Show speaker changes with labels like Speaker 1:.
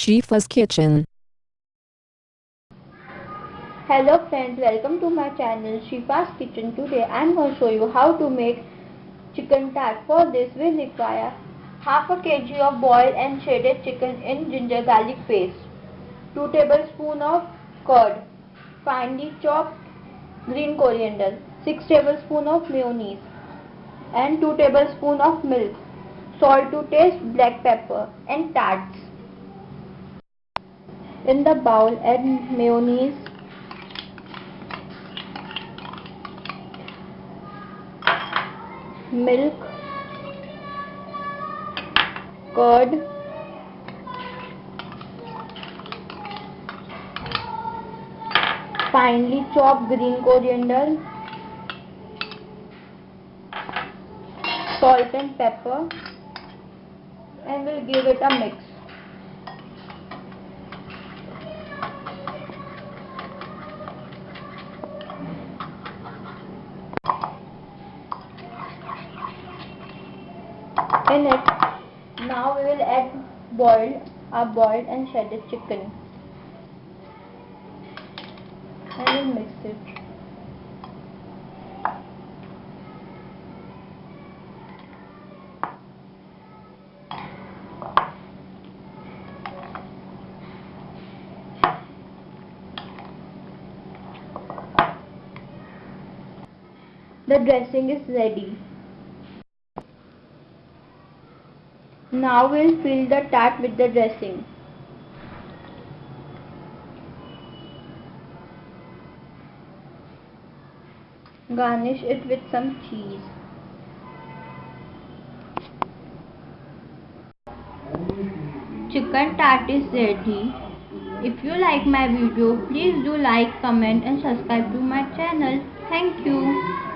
Speaker 1: Shifa's Kitchen.
Speaker 2: Hello friends, welcome to my channel Shifa's Kitchen. Today I am going to show you how to make chicken tart. For this we require half a kg of boiled and shredded chicken in ginger garlic paste, 2 tablespoons of curd, finely chopped green coriander, 6 tablespoons of mayonnaise and 2 tablespoons of milk, salt to taste, black pepper and tarts. In the bowl add mayonnaise, milk, curd, finely chopped green coriander, salt and pepper. And we'll give it a mix. In it, now we will add boiled, our boiled and shredded chicken and we'll mix it. The dressing is ready. Now we'll fill the tart with the dressing. Garnish it with some cheese. Chicken tart is ready. If you like my video, please do like, comment and subscribe to my channel. Thank you.